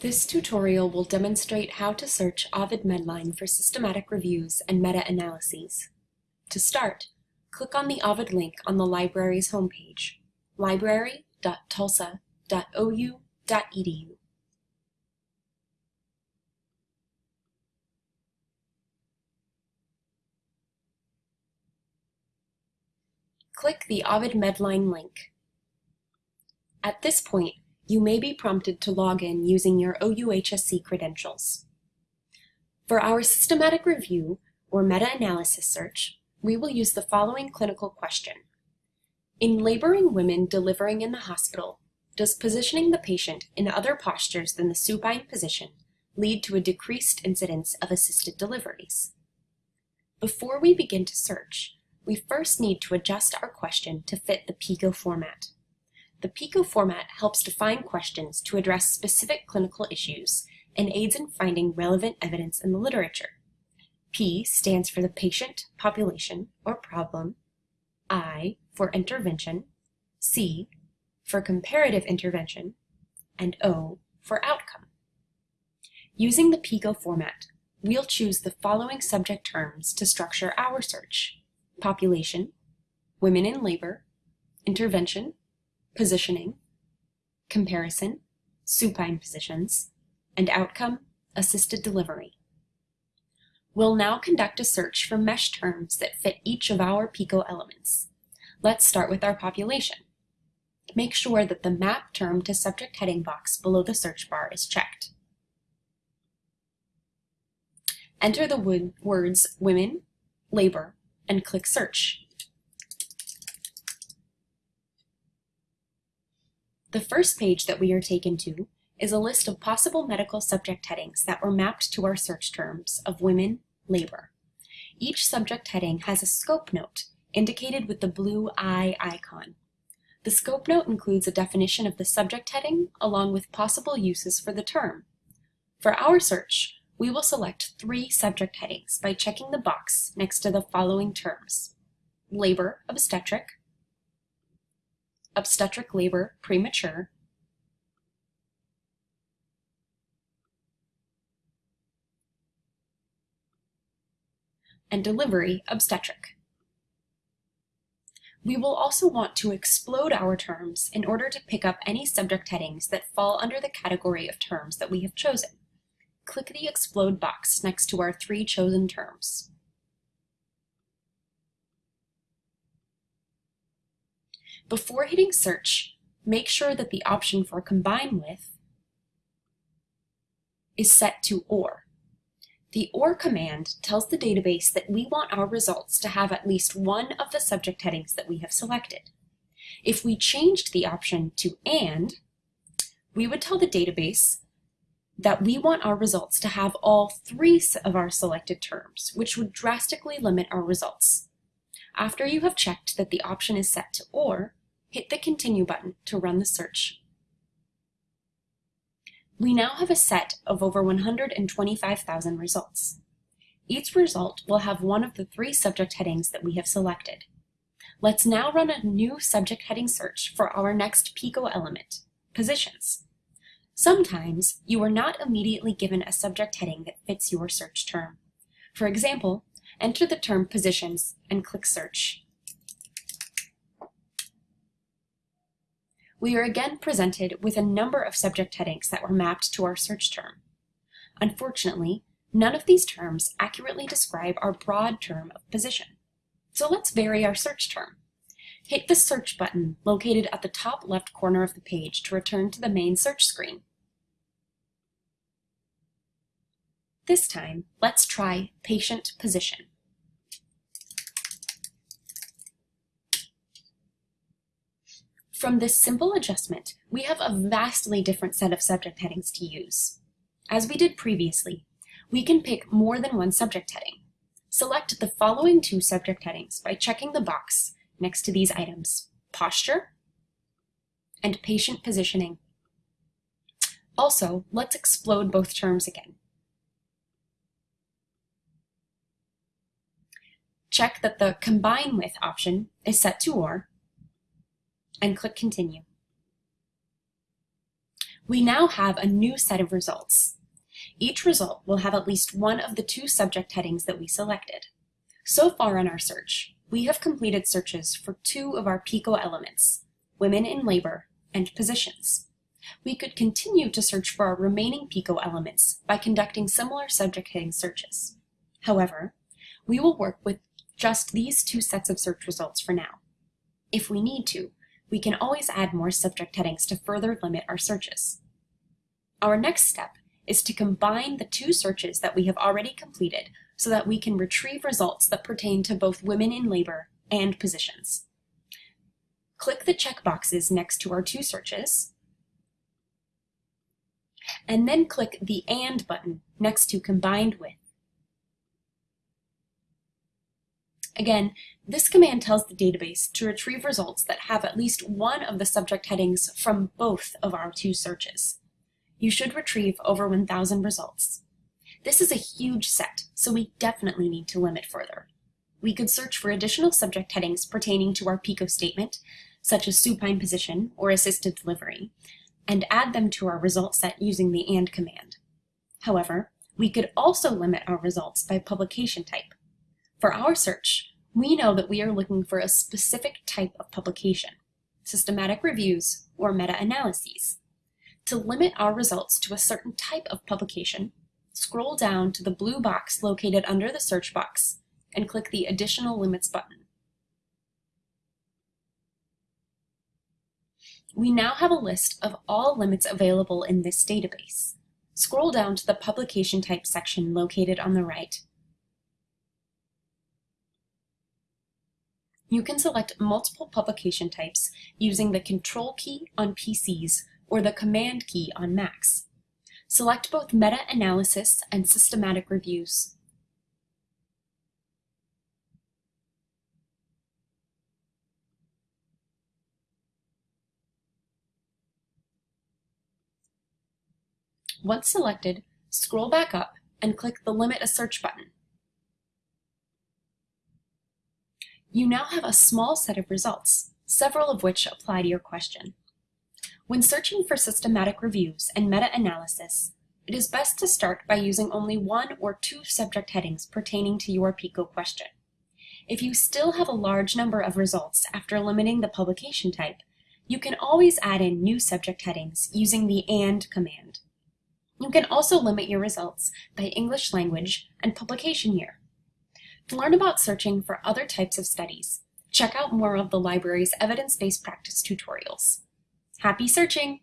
This tutorial will demonstrate how to search Ovid Medline for systematic reviews and meta-analyses. To start, click on the Ovid link on the library's homepage, library.tulsa.ou.edu. Click the Ovid Medline link. At this point, you may be prompted to log in using your OUHSC credentials. For our systematic review or meta-analysis search, we will use the following clinical question. In laboring women delivering in the hospital, does positioning the patient in other postures than the supine position lead to a decreased incidence of assisted deliveries? Before we begin to search, we first need to adjust our question to fit the PICO format. The PICO format helps define questions to address specific clinical issues and aids in finding relevant evidence in the literature. P stands for the patient, population, or problem, I for intervention, C for comparative intervention, and O for outcome. Using the PICO format, we'll choose the following subject terms to structure our search. Population, women in labor, intervention, positioning, comparison, supine positions, and outcome, assisted delivery. We'll now conduct a search for mesh terms that fit each of our PICO elements. Let's start with our population. Make sure that the map term to subject heading box below the search bar is checked. Enter the words women, labor, and click search. The first page that we are taken to is a list of possible medical subject headings that were mapped to our search terms of women, labor. Each subject heading has a scope note indicated with the blue eye icon. The scope note includes a definition of the subject heading along with possible uses for the term. For our search, we will select three subject headings by checking the box next to the following terms. Labor obstetric, obstetric labor premature, and delivery obstetric. We will also want to explode our terms in order to pick up any subject headings that fall under the category of terms that we have chosen. Click the explode box next to our three chosen terms. Before hitting search, make sure that the option for combine with is set to OR. The OR command tells the database that we want our results to have at least one of the subject headings that we have selected. If we changed the option to AND, we would tell the database that we want our results to have all three of our selected terms, which would drastically limit our results. After you have checked that the option is set to OR, hit the Continue button to run the search. We now have a set of over 125,000 results. Each result will have one of the three subject headings that we have selected. Let's now run a new subject heading search for our next PICO element, positions. Sometimes you are not immediately given a subject heading that fits your search term. For example, enter the term positions and click search. We are again presented with a number of subject headings that were mapped to our search term. Unfortunately, none of these terms accurately describe our broad term of position. So let's vary our search term. Hit the search button located at the top left corner of the page to return to the main search screen. This time, let's try patient position. From this simple adjustment, we have a vastly different set of subject headings to use. As we did previously, we can pick more than one subject heading. Select the following two subject headings by checking the box next to these items, posture and patient positioning. Also, let's explode both terms again. Check that the Combine With option is set to OR and click Continue. We now have a new set of results. Each result will have at least one of the two subject headings that we selected. So far in our search, we have completed searches for two of our PICO elements, women in labor and positions. We could continue to search for our remaining PICO elements by conducting similar subject heading searches. However, we will work with just these two sets of search results for now. If we need to, we can always add more subject headings to further limit our searches. Our next step is to combine the two searches that we have already completed so that we can retrieve results that pertain to both women in labor and positions. Click the checkboxes next to our two searches, and then click the AND button next to Combined With. Again, this command tells the database to retrieve results that have at least one of the subject headings from both of our two searches. You should retrieve over 1,000 results. This is a huge set, so we definitely need to limit further. We could search for additional subject headings pertaining to our PICO statement, such as supine position or assisted delivery, and add them to our result set using the AND command. However, we could also limit our results by publication type. For our search, we know that we are looking for a specific type of publication, systematic reviews or meta-analyses. To limit our results to a certain type of publication, scroll down to the blue box located under the search box and click the Additional Limits button. We now have a list of all limits available in this database. Scroll down to the Publication Type section located on the right You can select multiple publication types using the Control key on PCs or the Command key on Macs. Select both meta-analysis and systematic reviews. Once selected, scroll back up and click the Limit a Search button. You now have a small set of results, several of which apply to your question. When searching for systematic reviews and meta-analysis, it is best to start by using only one or two subject headings pertaining to your PICO question. If you still have a large number of results after limiting the publication type, you can always add in new subject headings using the AND command. You can also limit your results by English language and publication year. To learn about searching for other types of studies, check out more of the library's evidence-based practice tutorials. Happy searching!